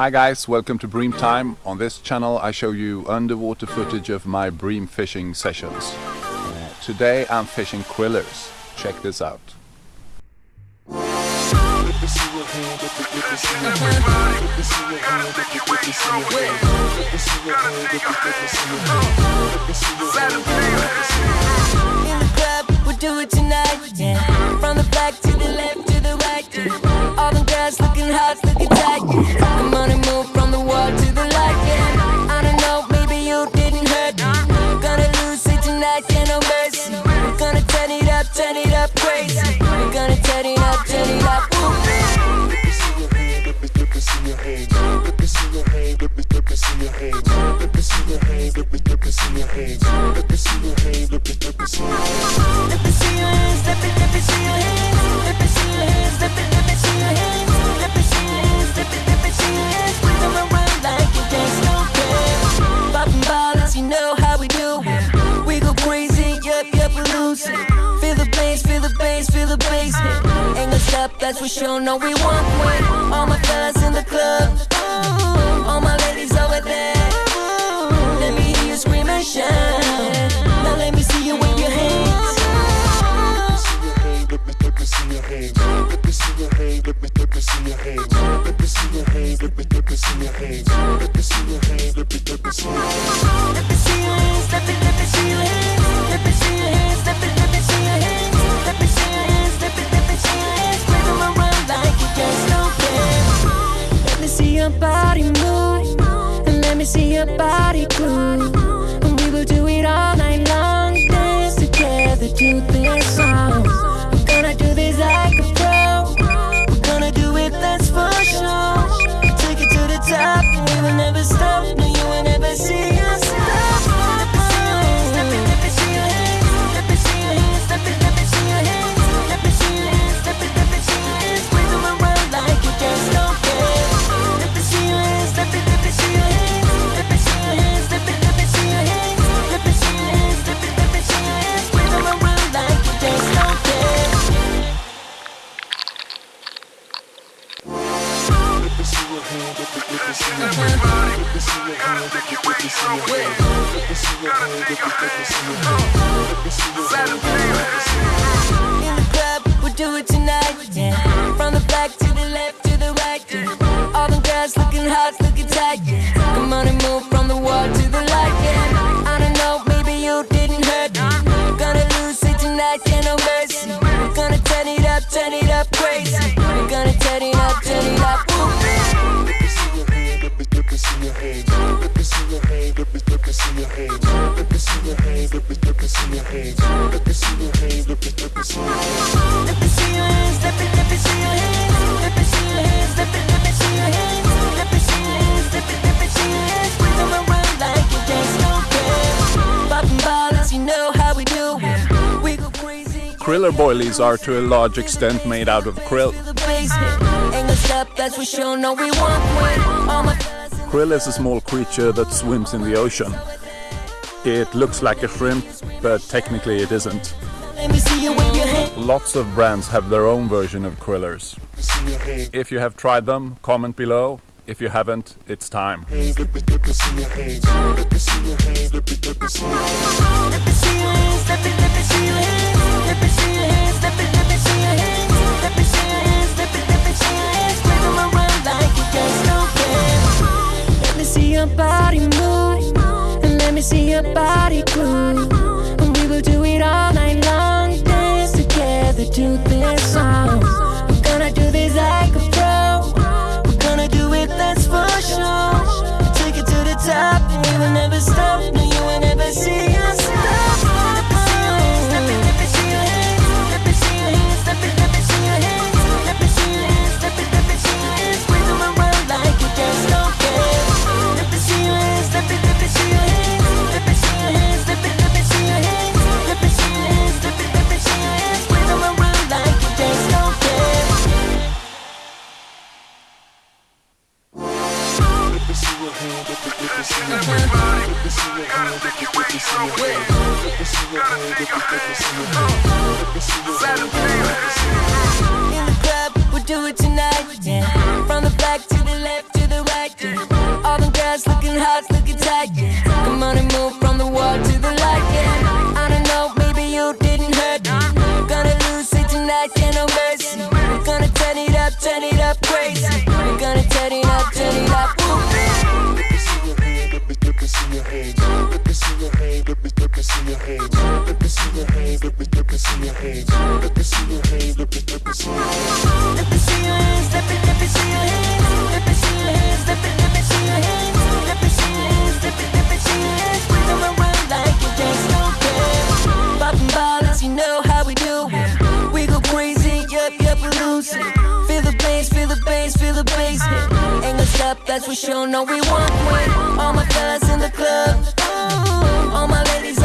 Hi guys, welcome to Bream Time. On this channel I show you underwater footage of my bream fishing sessions. Uh, today I'm fishing krillers. Check this out. All looking hot, looking tight. Let me see your hands, let me, let me see your hands. Let me see your hands, let me, let me see your hands. Let me see your hands, let me, let me see your hands. Them around like you know how we do. We go crazy, yup, yup, we lose it. That's for sure. No, we want one. All my fellas in the club, all my ladies over there. Let me hear you scream and shout. Now let me see you wave your hands. In your hay Let me see your hands, let me, let me see your hands. Let me see your hands, let me, let body move, and let me see your body groove. In the club, we'll do it tonight. From the back to the left to the right. All them girls looking hot, looking tight. Come on and move from the wall to the light. I don't know, maybe you didn't hurt me. Gonna lose it tonight, no mercy. Gonna turn it up, turn it up crazy. We're gonna turn it up. Hands, let me, see your hands. Let me let me, see your hands. Let me see your hands, let me, let me see your hands. Kriller boilies are to a large extent made out of krill. Krill is a small creature that swims in the ocean. It looks like a shrimp, but technically it isn't. Lots of brands have their own version of krillers. If you have tried them, comment below. If you haven't, it's time. turn it up crazy. We're gonna turn it up, turn it up. Let me see your hands, let me see your hands, let me see your hands, let me see your hands, let me see your hands, let me see your hands. that's what for sure. know we want. way. All my guys in the club, all my ladies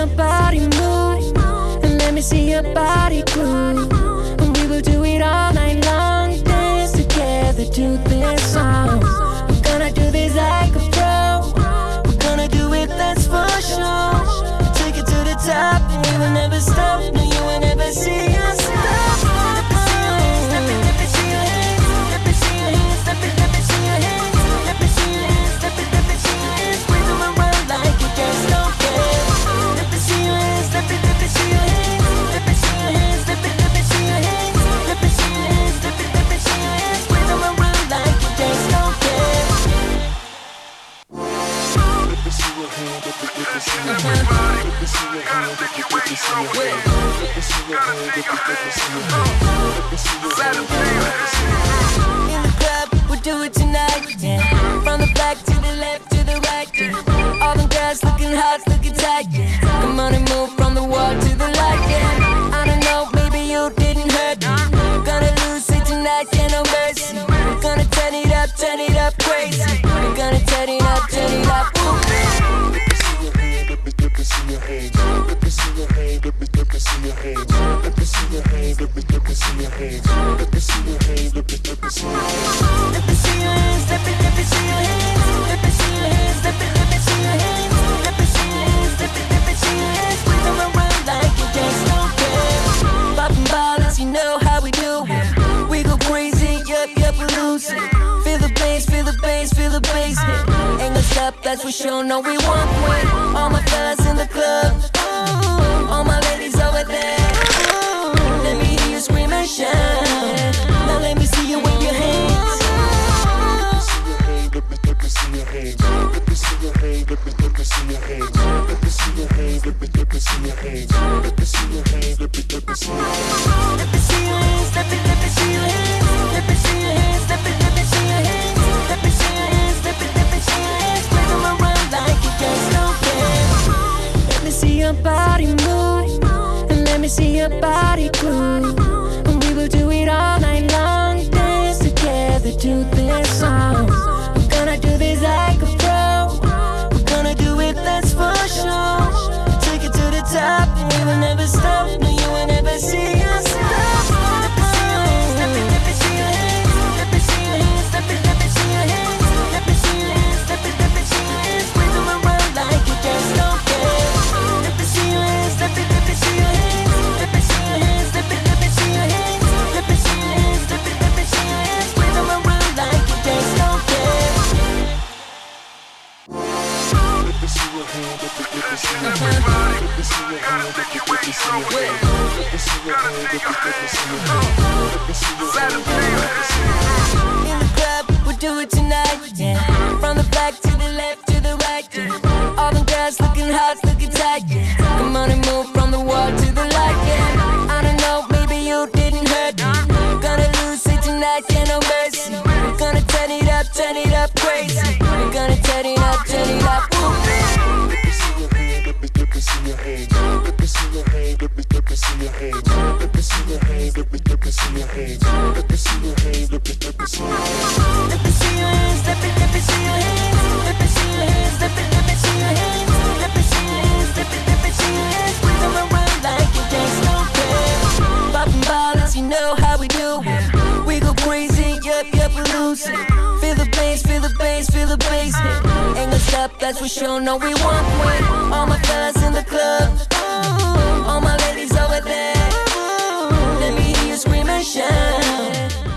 your body move And let me see your body groove. And we will do it all night long. Dance together to this song. We're gonna do this like a pro. We're gonna do it, that's for sure. Take it to the top and we will never stop. No, you will never see us. In the club, we'll do it tonight, yeah. From the back to the left to the right, yeah. All them girls looking hot, looking tight, yeah. that's for sure. No, we want one. All my fellas in the club. Ooh, all my ladies over there. Ooh, let me hear you scream and shout. Now let me see you wave your hands. Let me see your hands. Let me see your hands. Let me see your hands. Let me see your hands. Let me see your hands. Let me see your hands. Let me see your hands. This song. In the club, we'll do it tonight. From the back to the left to the right. All girls looking hot, looking tight, yeah. Feel the bass, feel the bass. Ain't gonna stop, that's for sure. No, we want way. All my fellas in the club. All my ladies over there. Let me hear you scream and shout.